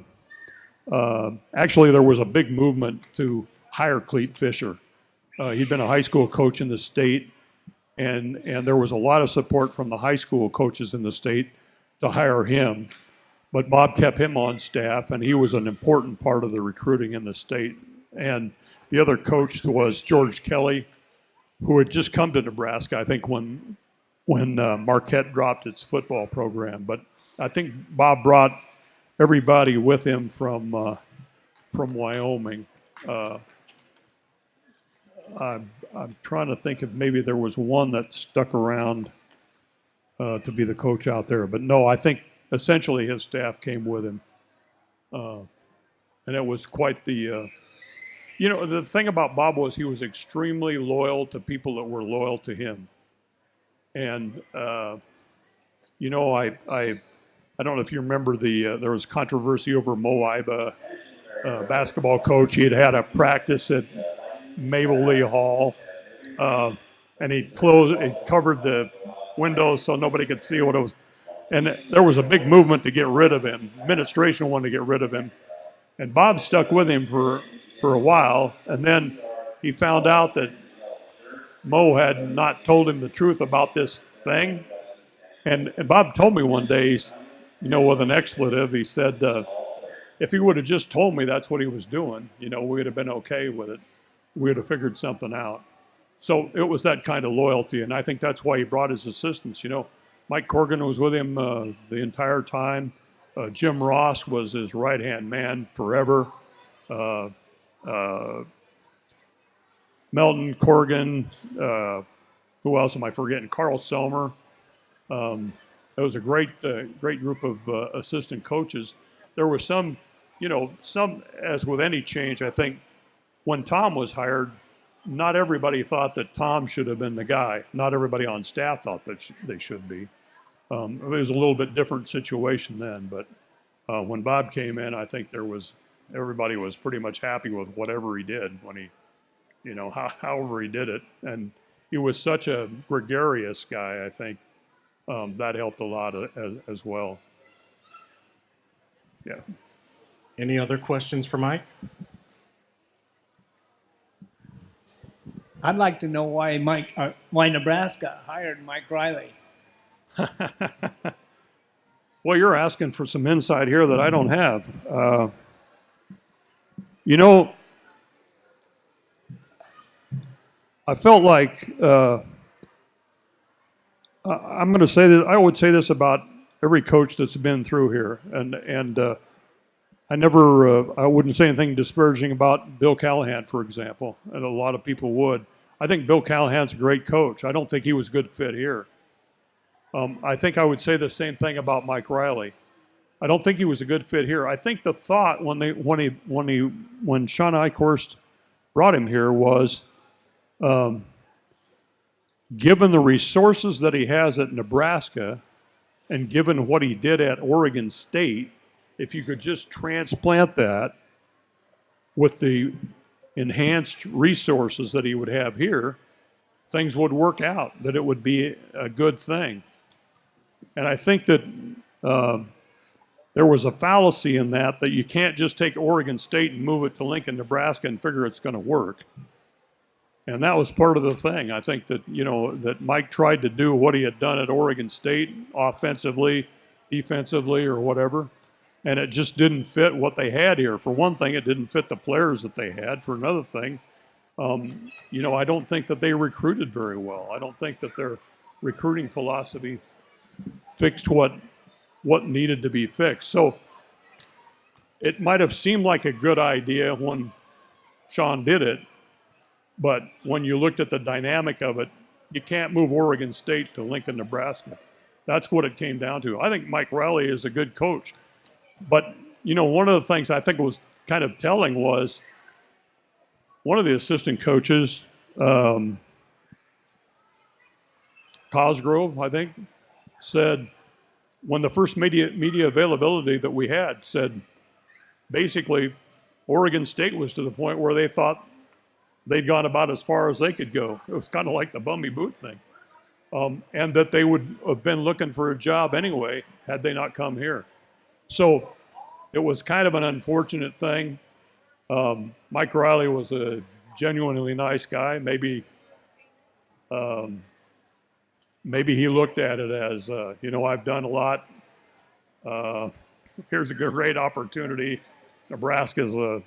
uh, actually there was a big movement to hire Clete Fischer. Uh, he'd been a high school coach in the state, and and there was a lot of support from the high school coaches in the state to hire him. But Bob kept him on staff, and he was an important part of the recruiting in the state. And the other coach was George Kelly, who had just come to Nebraska, I think, when when uh, Marquette dropped its football program. But I think Bob brought everybody with him from uh, from Wyoming. Uh, I'm, I'm trying to think if maybe there was one that stuck around uh, to be the coach out there. But no, I think essentially his staff came with him. Uh, and it was quite the, uh, you know, the thing about Bob was he was extremely loyal to people that were loyal to him. And, uh, you know, I, I, I don't know if you remember the, uh, there was controversy over Moe Iba, uh, basketball coach. He had had a practice at Mabel Lee Hall. Uh, and he closed, he covered the windows so nobody could see what it was. And there was a big movement to get rid of him. Administration wanted to get rid of him. And Bob stuck with him for, for a while. And then he found out that Moe had not told him the truth about this thing. And, and Bob told me one day, you know, with an expletive, he said, uh, if he would have just told me that's what he was doing, you know, we would have been okay with it. We would have figured something out. So it was that kind of loyalty, and I think that's why he brought his assistants. You know, Mike Corgan was with him uh, the entire time. Uh, Jim Ross was his right hand man forever. Uh, uh, Melton Corgan. Uh, who else am I forgetting? Carl Selmer. Um, it was a great, uh, great group of assistant coaches. There were some, you know, some as with any change. I think when Tom was hired, not everybody thought that Tom should have been the guy. Not everybody on staff thought that sh- they should be. Um, it was a little bit different situation then, but uh, when Bob came in, I think there was everybody was pretty much happy with whatever he did when he, you know, how, however he did it, and he was such a gregarious guy. I think um, that helped a lot uh, as, as well. Yeah. Any other questions for Mike? I'd like to know why Mike, uh, why Nebraska hired Mike Riley. Well, you're asking for some insight here that I don't have. Uh, you know, I felt like uh, I'm going to say that I would say this about every coach that's been through here, and and uh, I never uh, I wouldn't say anything disparaging about Bill Callahan, for example, and a lot of people would. I think Bill Callahan's a great coach. I don't think he was a good fit here. Um, I think I would say the same thing about Mike Riley. I don't think he was a good fit here. I think the thought when they when he when he when Shawn Eichorst brought him here was um, given the resources that he has at Nebraska and given what he did at Oregon State, if you could just transplant that with the enhanced resources that he would have here, things would work out, that it would be a good thing. And I think that um, there was a fallacy in that, that you can't just take Oregon State and move it to Lincoln, Nebraska and figure it's going to work. And that was part of the thing. I think that, you know, that Mike tried to do what he had done at Oregon State offensively, defensively, or whatever. And it just didn't fit what they had here. For one thing, it didn't fit the players that they had. For another thing, um, you know, I don't think that they recruited very well. I don't think that their recruiting philosophy fixed what what needed to be fixed. So it might have seemed like a good idea when Shawn did it, but when you looked at the dynamic of it, you can't move Oregon State to Lincoln, Nebraska. That's what it came down to. I think Mike Riley is a good coach. But, you know, one of the things I think was kind of telling was one of the assistant coaches, um, Cosgrove, I think, said when the first media, media availability that we had said basically Oregon State was to the point where they thought they'd gone about as far as they could go. It was kind of like the Bummy Booth thing. Um, and that they would have been looking for a job anyway had they not come here. So it was kind of an unfortunate thing. Um, Mike Riley was a genuinely nice guy. Maybe, um, maybe he looked at it as, uh, you know, I've done a lot. Uh, here's a great opportunity. Nebraska's a,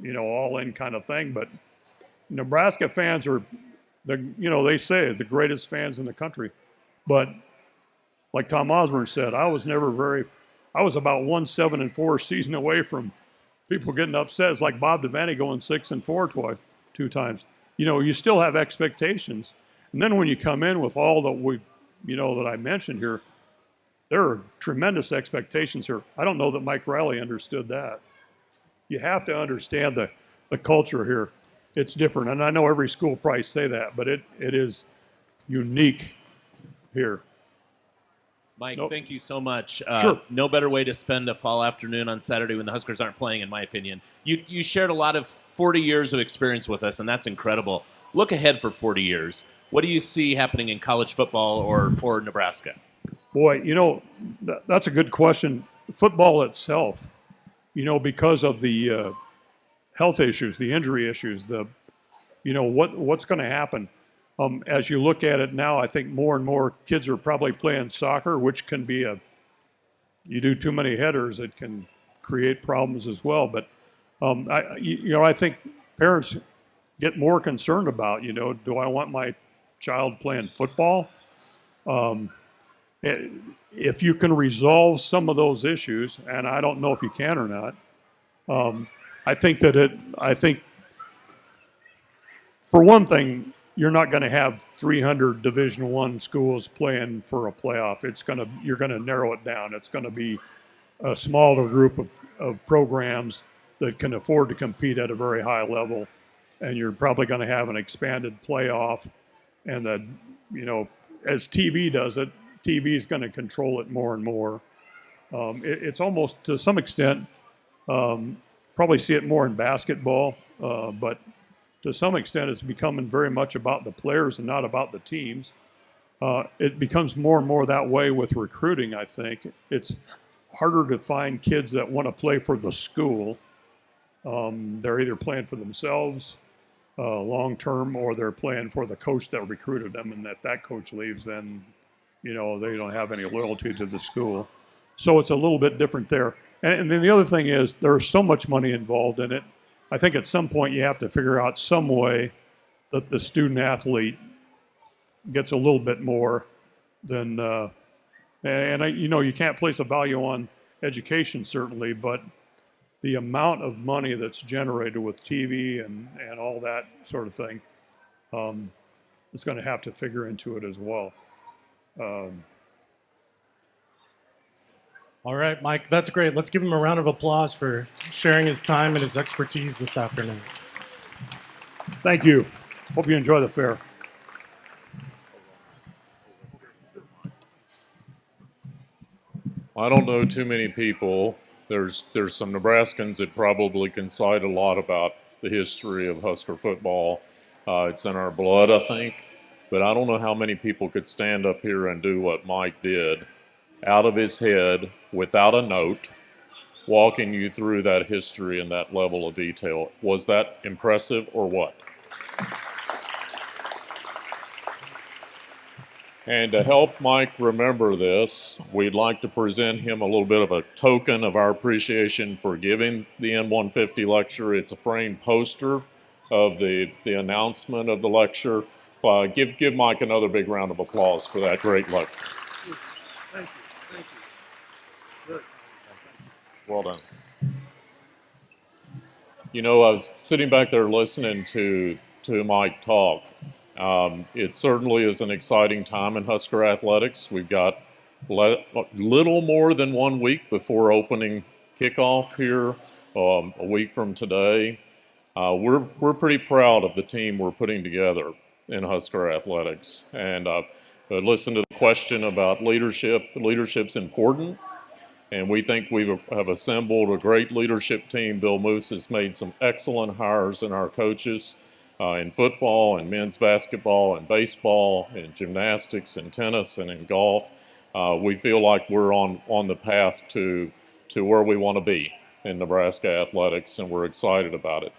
you know, all-in kind of thing, but Nebraska fans are the you know they say the greatest fans in the country, but like Tom Osborne said, I was never very. I was about one seven and four season away from people getting upset. It's like Bob Devaney going six and four twice, two times. You know, you still have expectations, and then when you come in with all that we, you know, that I mentioned here, there are tremendous expectations here. I don't know that Mike Riley understood that. You have to understand the the culture here it's different. And I know every school probably say that, but it, it is unique here. Mike, Nope. thank you so much. Uh, Sure. No better way to spend a fall afternoon on Saturday when the Huskers aren't playing, in my opinion. You you shared a lot of 40 years of experience with us, and that's incredible. Look ahead for 40 years. What do you see happening in college football or or Nebraska? Boy, you know, th- that's a good question. Football itself, you know, because of the uh, health issues, the injury issues, the, you know, what what's going to happen. Um, as you look at it now, I think more and more kids are probably playing soccer, which can be a, you do too many headers, it can create problems as well. But, um, I, you know, I think parents get more concerned about, you know, do I want my child playing football? Um, eh, if you can resolve some of those issues, and I don't know if you can or not, um, I think that it, I think, for one thing, you're not going to have 300 Division One schools playing for a playoff. It's going to, you're going to narrow it down. It's going to be a smaller group of, of programs that can afford to compete at a very high level, and you're probably going to have an expanded playoff, and that, you know, as TV does it, TV is going to control it more and more. Um, it, it's almost to some extent um, probably see it more in basketball, uh, but to some extent, it's becoming very much about the players and not about the teams. Uh, it becomes more and more that way with recruiting, I think. It's harder to find kids that want to play for the school. Um, they're either playing for themselves uh, long term or they're playing for the coach that recruited them, and that that coach leaves, then, you know, they don't have any loyalty to the school. So it's a little bit different there. And, and then the other thing is there's so much money involved in it. I think at some point you have to figure out some way that the student athlete gets a little bit more than, uh, and I, you know, you can't place a value on education certainly, but the amount of money that's generated with TV and, and all that sort of thing um, is going to have to figure into it as well. Um, All right, Mike, that's great. Let's give him a round of applause for sharing his time and his expertise this afternoon. thank you. Hope you enjoy the fair. I don't know too many people. There's there's some Nebraskans that probably can cite a lot about the history of Husker football. Uh, it's in our blood, I think. But I don't know how many people could stand up here and do what Mike did, out of his head, without a note, walking you through that history and that level of detail. Was that impressive or what? And to help Mike remember this, we'd like to present him a little bit of a token of our appreciation for giving the N150 lecture. It's a framed poster of the, the announcement of the lecture. Uh, give, give Mike another big round of applause for that great lecture. Thank you. Thank you. Well done. You know, I was sitting back there listening to to Mike talk. Um, it certainly is an exciting time in Husker athletics. We've got le- little more than one week before opening kickoff here, um, a week from today. Uh, we're we're pretty proud of the team we're putting together in Husker athletics, and uh, I listened to the question about leadership. Leadership's important. And we think we have assembled a great leadership team. Bill Moos has made some excellent hires in our coaches uh, in football and men's basketball and baseball and gymnastics and tennis and in golf. Uh, we feel like we're on, on the path to, to where we want to be in Nebraska athletics, and we're excited about it.